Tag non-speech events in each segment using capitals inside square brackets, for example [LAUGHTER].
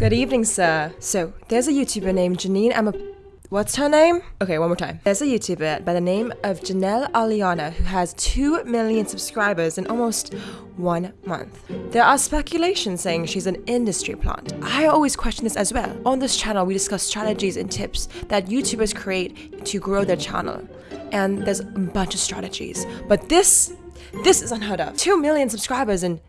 Good evening, sir. So, there's a YouTuber named Janine Emma. What's her name? Okay, one more time. There's a YouTuber by the name of Jenelle Eliana who has 2 million subscribers in almost one month. There are speculations saying she's an industry plant. I always question this as well. On this channel, we discuss strategies and tips that YouTubers create to grow their channel. And there's a bunch of strategies. But this, this is unheard of. 2 million subscribers in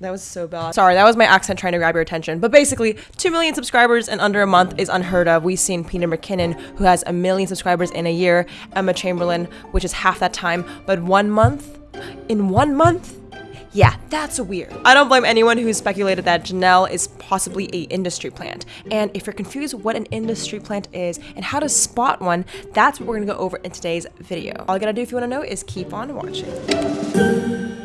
that was so bad. Sorry, that was my accent trying to grab your attention. But basically, 2 million subscribers in under a month is unheard of. We've seen Peter McKinnon, who has a million subscribers in a year, Emma Chamberlain, which is half that time. But one month? In one month? Yeah, that's weird. I don't blame anyone who speculated that Jenelle is possibly a industry plant. And if you're confused what an industry plant is and how to spot one, that's what we're gonna go over in today's video. All you gotta do if you wanna know is keep on watching.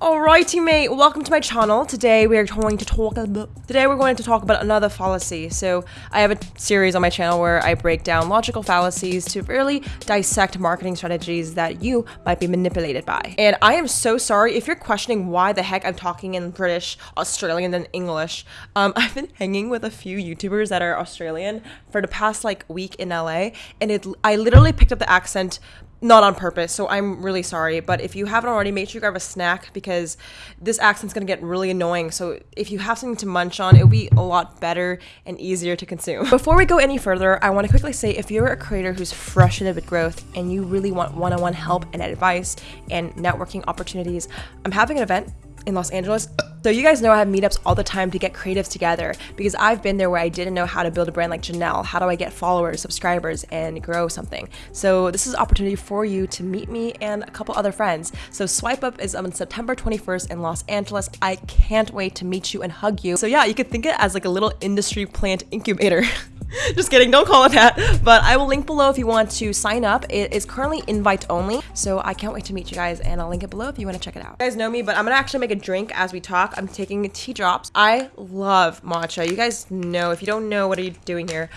Alrighty mate, welcome to my channel. Today we are going to talk about today we're going to talk about another fallacy. So I have a series on my channel where I break down logical fallacies to really dissect marketing strategies that you might be manipulated by. And I am so sorry if you're questioning why the heck I'm talking in British, Australian, and English. Um, [LAUGHS] I've been hanging with a few YouTubers that are Australian for the past like week in LA, and it I literally picked up the accent not on purpose, so I'm really sorry. But if you haven't already, make sure you grab a snack because this accent's gonna get really annoying. So if you have something to munch on, it'll be a lot better and easier to consume. [LAUGHS] Before we go any further, I wanna quickly say if you're a creator who's frustrated with growth and you really want one on one help and advice and networking opportunities, I'm having an event in Los Angeles. So you guys know I have meetups all the time to get creatives together because I've been there where I didn't know how to build a brand like Jenelle. How do I get followers, subscribers, and grow something? So this is an opportunity for you to meet me and a couple other friends. So Swipe Up is on September 21st in Los Angeles. I can't wait to meet you and hug you. So yeah, you could think it as like a little industry plant incubator. [LAUGHS] [LAUGHS] Just kidding, don't call it that. But I will link below if you want to sign up. It is currently invite only, so I can't wait to meet you guys and I'll link it below if you want to check it out. You guys know me, but I'm gonna actually make a drink as we talk. I'm taking tea drops. I love matcha. You guys know, if you don't know, what are you doing here?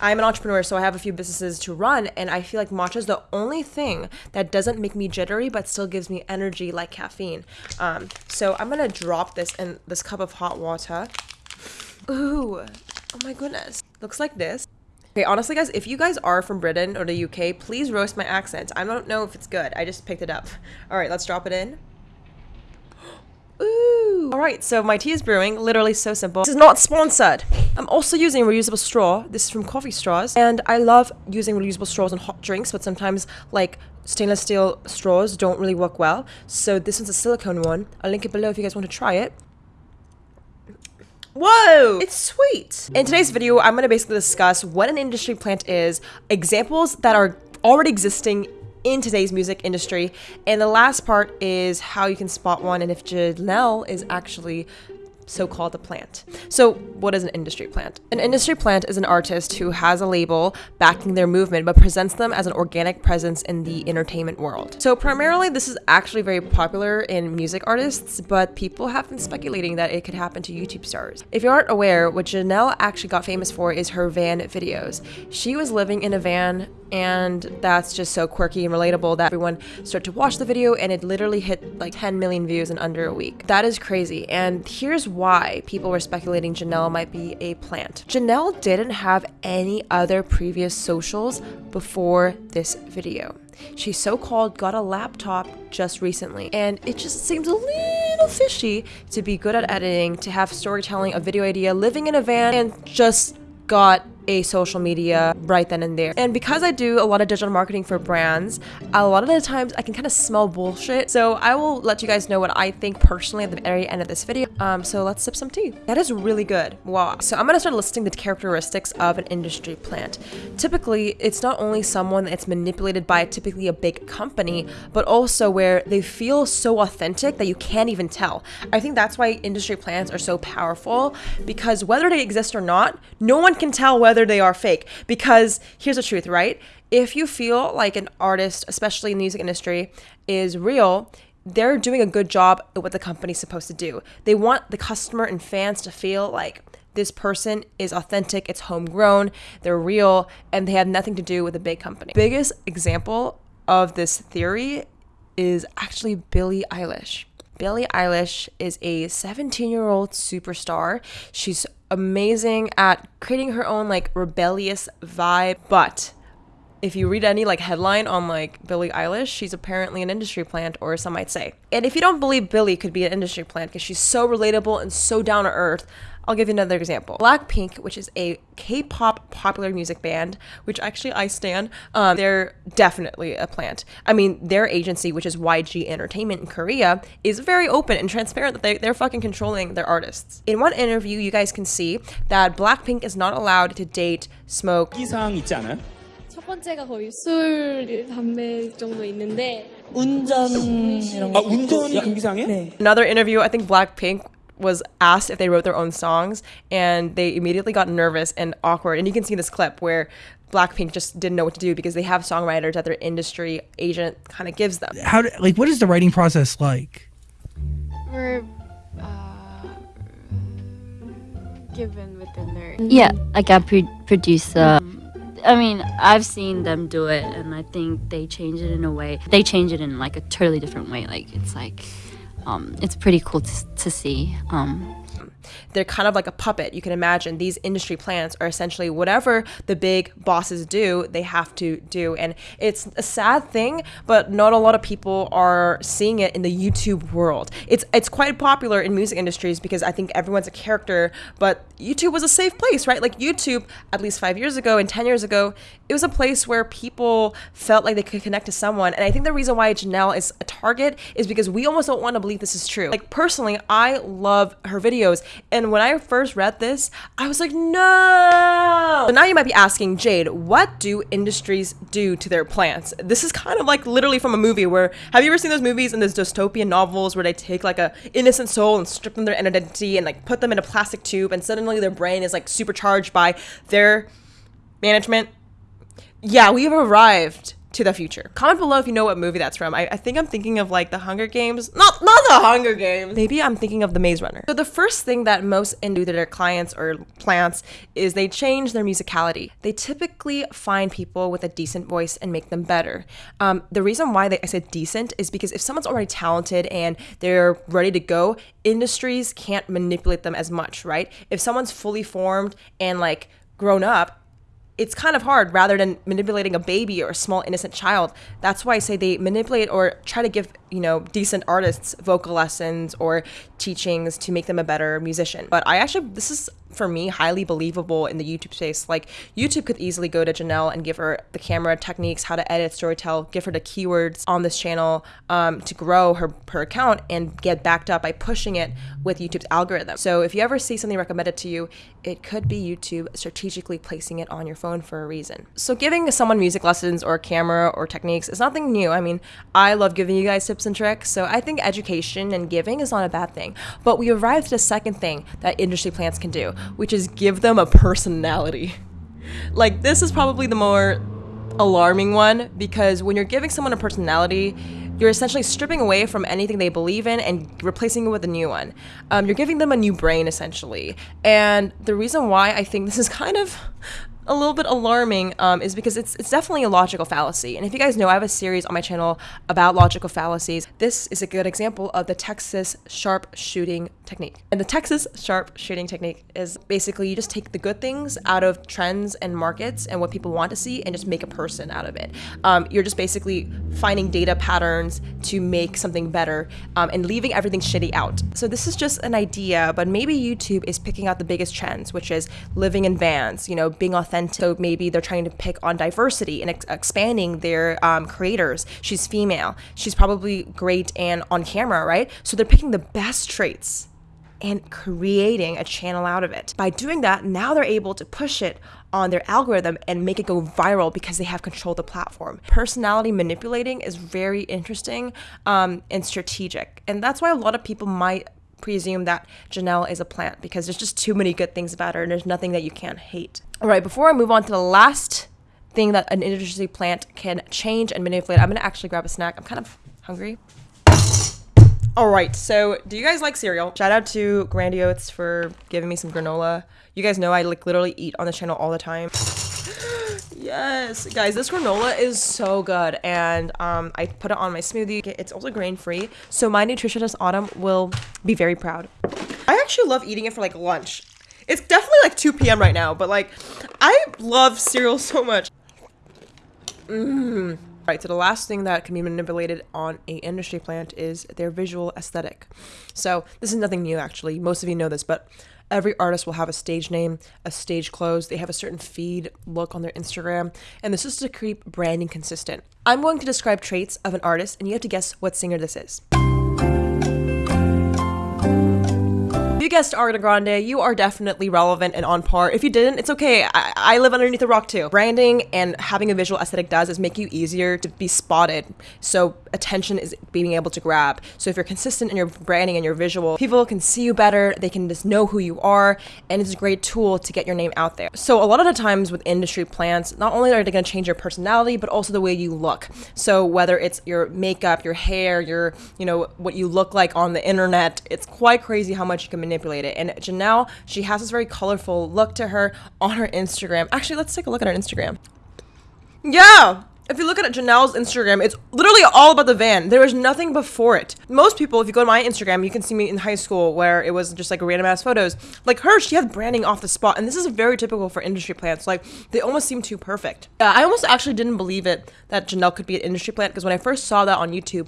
I'm an entrepreneur, so I have a few businesses to run, and I feel like matcha is the only thing that doesn't make me jittery, but still gives me energy like caffeine. Um, so I'm gonna drop this in this cup of hot water. Ooh, Oh my goodness. Looks like this. Okay, honestly, guys, if you guys are from Britain or the UK, please roast my accent. I don't know if it's good. I just picked it up. [LAUGHS] All right, let's drop it in. [GASPS] Ooh. All right, so my tea is brewing. Literally so simple. This is not sponsored. I'm also using reusable straw. This is from Coffee Straws. And I love using reusable straws in hot drinks, but sometimes like stainless steel straws don't really work well. So this one's a silicone one. I'll link it below if you guys want to try it. Whoa, it's sweet. In today's video, I'm gonna basically discuss what an industry plant is, examples that are already existing in today's music industry, and the last part is how you can spot one and if Jenelle is actually so-called a plant. So what is an industry plant? An industry plant is an artist who has a label backing their movement but presents them as an organic presence in the entertainment world. So primarily this is actually very popular in music artists, but people have been speculating that it could happen to YouTube stars. If you aren't aware, what Jenelle actually got famous for is her van videos. She was living in a van and that's just so quirky and relatable that everyone started to watch the video and it literally hit like 10 million views in under a week. That is crazy and here's why people were speculating Jenelle might be a plant. Jenelle didn't have any other previous socials before this video. She so-called got a laptop just recently and it just seems a little fishy to be good at editing, to have storytelling, a video idea, living in a van and just got a social media right then and there. And because I do a lot of digital marketing for brands, a lot of the times I can kind of smell bullshit. So I will let you guys know what I think personally at the very end of this video. Um, so let's sip some tea. That is really good. Wow. So I'm gonna start listing the characteristics of an industry plant. Typically, it's not only someone that's manipulated by typically a big company, but also where they feel so authentic that you can't even tell. I think that's why industry plants are so powerful because whether they exist or not, no one can tell whether whether they are fake. Because here's the truth, right? If you feel like an artist, especially in the music industry, is real, they're doing a good job at what the company's supposed to do. They want the customer and fans to feel like this person is authentic, it's homegrown, they're real, and they have nothing to do with a big company. Biggest example of this theory is actually Billie Eilish. Billie Eilish is a 17 year old superstar. She's amazing at creating her own like rebellious vibe, but if you read any like headline on like Billie Eilish, she's apparently an industry plant, or some might say. And if you don't believe Billie could be an industry plant because she's so relatable and so down to earth, I'll give you another example. Blackpink, which is a K-pop popular music band, which actually I stand, um, they're definitely a plant. I mean, their agency, which is YG Entertainment in Korea, is very open and transparent that they, they're fucking controlling their artists. In one interview, you guys can see that Blackpink is not allowed to date, smoke, 사항 있지 않아요? 첫 번째가 거의 술, 담배 정도 있는데 운전 이런 아 거. 운전 금기사항에? 네. Another interview, I think Blackpink was asked if they wrote their own songs and they immediately got nervous and awkward. And you can see this clip where Blackpink just didn't know what to do because they have songwriters that their industry agent kind of gives them. how do, like what is the writing process like we're uh, given with the nerd. Yeah, like a pro- producer. I mean, I've seen them do it, and I think they change it in a way. They change it in like a totally different way. Like it's like, um, it's pretty cool to, to see. Um, They're kind of like a puppet. You can imagine these industry plants are essentially whatever the big bosses do, they have to do. And it's a sad thing, but not a lot of people are seeing it in the YouTube world. It's it's quite popular in music industries because I think everyone's a character, but YouTube was a safe place, right? Like YouTube, at least five years ago and 10 years ago, it was a place where people felt like they could connect to someone. And I think the reason why Jenelle is a target is because we almost don't want to believe this is true. Like personally, I love her videos. And when I first read this, I was like, no. So now you might be asking, Jade, what do industries do to their plants? This is kind of like literally from a movie where have you ever seen those movies and those dystopian novels where they take like a innocent soul and strip them their identity and like put them in a plastic tube and suddenly their brain is like supercharged by their management? Yeah, we've arrived to the future. Comment below if you know what movie that's from. I, I think I'm thinking of like the Hunger Games. Not not the Hunger Games. Maybe I'm thinking of the Maze Runner. So the first thing that most in do to their clients or plants is they change their musicality. They typically find people with a decent voice and make them better. Um, the reason why they, I said decent is because if someone's already talented and they're ready to go, industries can't manipulate them as much, right? If someone's fully formed and like grown up, it's kind of hard rather than manipulating a baby or a small innocent child. That's why I say they manipulate or try to give, you know, decent artists vocal lessons or teachings to make them a better musician. But I actually this is for me highly believable in the YouTube space. Like YouTube could easily go to Jenelle and give her the camera techniques, how to edit, storytell, give her the keywords on this channel um, to grow her her account and get backed up by pushing it with YouTube's algorithm. So if you ever see something recommended to you, it could be YouTube strategically placing it on your phone for a reason. So giving someone music lessons or camera or techniques is nothing new. I mean, I love giving you guys tips and tricks. So I think education and giving is not a bad thing. But we arrived at a second thing that industry plants can do, which is give them a personality. Like this is probably the more alarming one because when you're giving someone a personality, you're essentially stripping away from anything they believe in and replacing it with a new one. Um, you're giving them a new brain essentially. And the reason why I think this is kind of a little bit alarming um, is because it's it's definitely a logical fallacy. And if you guys know, I have a series on my channel about logical fallacies. This is a good example of the Texas sharp shooting technique. And the Texas sharp shooting technique is basically you just take the good things out of trends and markets and what people want to see and just make a person out of it. Um, you're just basically finding data patterns to make something better um, and leaving everything shitty out. So this is just an idea, but maybe YouTube is picking out the biggest trends, which is living in vans, you know, being authentic. So maybe they're trying to pick on diversity and ex- expanding their um, creators. She's female. She's probably great and on camera, right? So they're picking the best traits and creating a channel out of it. By doing that, now they're able to push it on their algorithm and make it go viral because they have control of the platform. Personality manipulating is very interesting um, and strategic. And that's why a lot of people might presume that Jenelle is a plant because there's just too many good things about her and there's nothing that you can't hate. All right, before I move on to the last thing that an industry plant can change and manipulate, I'm gonna actually grab a snack. I'm kind of hungry. All right, so do you guys like cereal? Shout out to Grandy for giving me some granola. You guys know I like literally eat on this channel all the time. [GASPS] Yes, guys, this granola is so good, and um, I put it on my smoothie. It's also grain free, so my nutritionist Autumn will be very proud. I actually love eating it for like lunch. It's definitely like 2 p.m. right now, but like, I love cereal [LAUGHS] so much. Mmm. Right, so the last thing that can be manipulated on a industry plant is their visual aesthetic. So this is nothing new actually. Most of you know this, but every artist will have a stage name, a stage clothes, they have a certain feed look on their Instagram, and this is to keep branding consistent. I'm going to describe traits of an artist and you have to guess what singer this is. If you guessed Ariana Grande, you are definitely relevant and on par. If you didn't, it's okay. I, I live underneath a rock too. Branding and having a visual aesthetic does is make you easier to be spotted. So attention is being able to grab. So if you're consistent in your branding and your visual, people can see you better. They can just know who you are, and it's a great tool to get your name out there. So a lot of the times with industry plants, not only are they going to change your personality, but also the way you look. So whether it's your makeup, your hair, your you know what you look like on the internet, it's quite crazy how much you can manipulate it. And Jenelle, she has this very colorful look to her on her Instagram. Actually, let's take a look at her Instagram. Yeah, if you look at Jenelle's Instagram, it's literally all about the van. There is nothing before it. Most people, if you go to my Instagram, you can see me in high school where it was just like random ass photos. Like her, she had branding off the spot, and this is very typical for industry plants. Like they almost seem too perfect. Yeah, I almost actually didn't believe it that Jenelle could be an industry plant because when I first saw that on YouTube,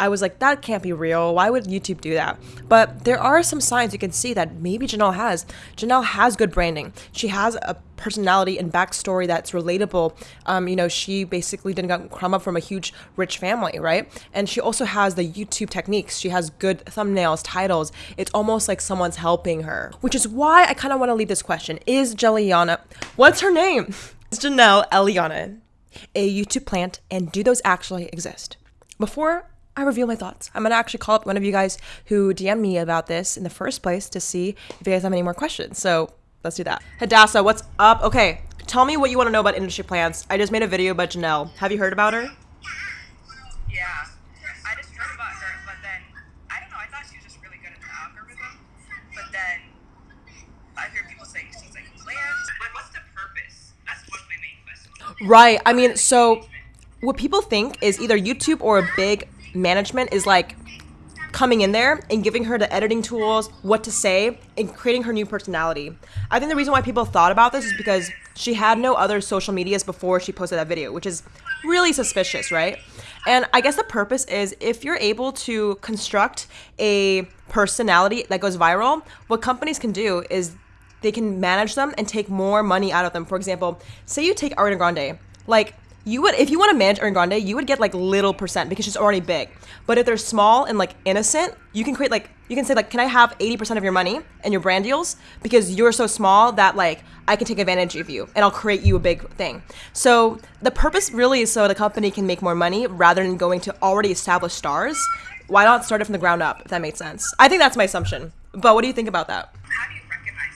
I was like, that can't be real. Why would YouTube do that? But there are some signs you can see that maybe Jenelle has. Jenelle has good branding. She has a personality and backstory that's relatable. Um, you know, she basically didn't come up from a huge rich family, right? And she also has the YouTube techniques. She has good thumbnails, titles. It's almost like someone's helping her, which is why I kind of want to leave this question. Is Jelliana, what's her name? [LAUGHS] Jenelle Eliana, a YouTube plant, and do those actually exist? Before I reveal my thoughts. I'm gonna actually call up one of you guys who DM'd me about this in the first place to see if you guys have any more questions. So let's do that. Hadassah, what's up? Okay, tell me what you want to know about industry plants. I just made a video about Jenelle. Have you heard about her? Yeah, I just heard about her, but then I don't know. I thought she was just really good at the algorithm, but then I hear people saying she's like plans. Like, what's the purpose? That's one of my main questions. Right. I mean, so what people think is either YouTube or a big management is like coming in there and giving her the editing tools, what to say, and creating her new personality. I think the reason why people thought about this is because she had no other social medias before she posted that video, which is really suspicious, right? And I guess the purpose is if you're able to construct a personality that goes viral, what companies can do is they can manage them and take more money out of them. For example, say you take Ariana Grande, like you would if you want to manage Ariana Grande, you would get like little percent because she's already big. But if they're small and like innocent, you can create like you can say like, can I have 80% of your money and your brand deals because you're so small that like I can take advantage of you and I'll create you a big thing. So the purpose really is so the company can make more money rather than going to already established stars. Why not start it from the ground up? If that makes sense. I think that's my assumption. But what do you think about that? How do you recognize?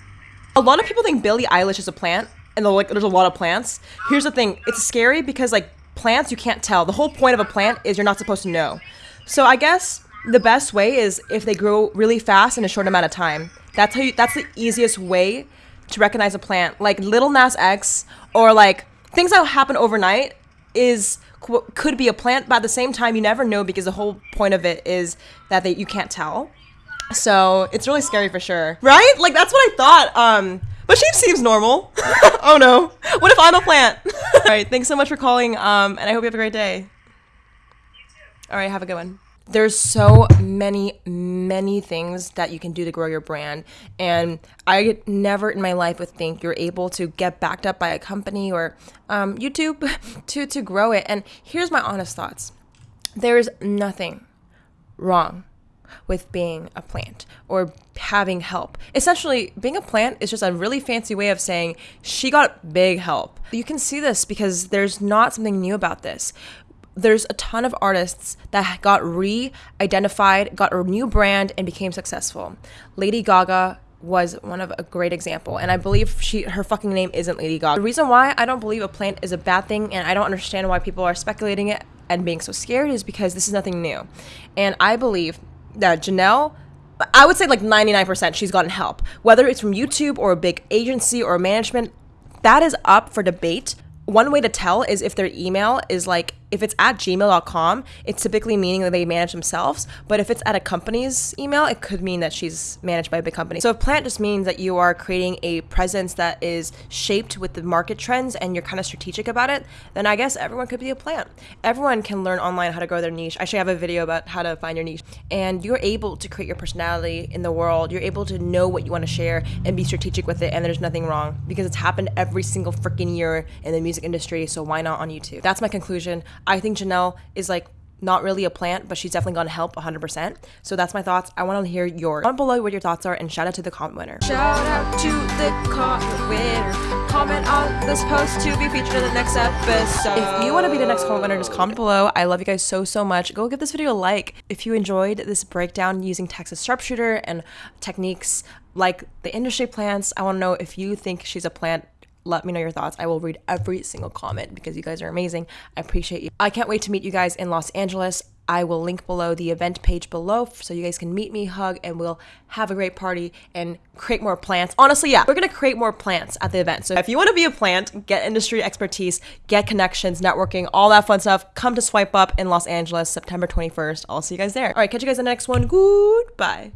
A lot of people think Billie Eilish is a plant, and like, there's a lot of plants. Here's the thing: it's scary because like plants, you can't tell. The whole point of a plant is you're not supposed to know. So I guess the best way is if they grow really fast in a short amount of time. That's how you. That's the easiest way to recognize a plant. Like Lil Nas X or like things that happen overnight is could be a plant, but at the same time, you never know because the whole point of it is that they you can't tell. So it's really scary for sure, right? Like that's what I thought. Um, but she seems normal. [LAUGHS] oh no, what if I'm a plant? [LAUGHS] All right, thanks so much for calling. Um, and I hope you have a great day. All right, have a good one. There's so many, many things that you can do to grow your brand. And I never in my life would think you're able to get backed up by a company or um, YouTube [LAUGHS] to, to grow it. And here's my honest thoughts there's nothing wrong with being a plant or having help. Essentially, being a plant is just a really fancy way of saying she got big help. You can see this because there's not something new about this. There's a ton of artists that got re identified, got a new brand, and became successful. Lady Gaga was one of a great example and i believe she her fucking name isn't lady gaga the reason why i don't believe a plant is a bad thing and i don't understand why people are speculating it and being so scared is because this is nothing new and i believe that Jenelle, I would say like 99% she's gotten help. Whether it's from YouTube or a big agency or management, that is up for debate. one way to tell is if their email is like if it's at gmail.com it's typically meaning that they manage themselves but if it's at a company's email it could mean that she's managed by a big company. So if plant just means that you are creating a presence that is shaped with the market trends and you're kind of strategic about it then i guess everyone could be a plant. Everyone can learn online how to grow their niche. I actually have a video about how to find your niche. And you're able to create your personality in the world. You're able to know what you want to share and be strategic with it and there's nothing wrong because it's happened every single freaking year in the music industry so why not on youtube? That's my conclusion I think Jenelle is like not really a plant, but she's definitely gonna help 100%. So that's my thoughts. I want to hear your comment below what your thoughts are, and shout out to the comment winner. Shout out to the comment winner. Comment on this post to be featured in the next episode. If you want to be the next comment winner, just comment below. I love you guys so so much. Go give this video a like if you enjoyed this breakdown using Texas sharpshooter and techniques like the industry plants. I want to know if you think she's a plant let me know your thoughts. I will read every single comment because you guys are amazing. I appreciate you. I can't wait to meet you guys in Los Angeles. I will link below the event page below so you guys can meet me, hug, and we'll have a great party and create more plants. Honestly, yeah, we're gonna create more plants at the event. So if you wanna be a plant, get industry expertise, get connections, networking, all that fun stuff, come to Swipe Up in Los Angeles, September 21st. I'll see you guys there. All right, catch you guys in the next one. Goodbye.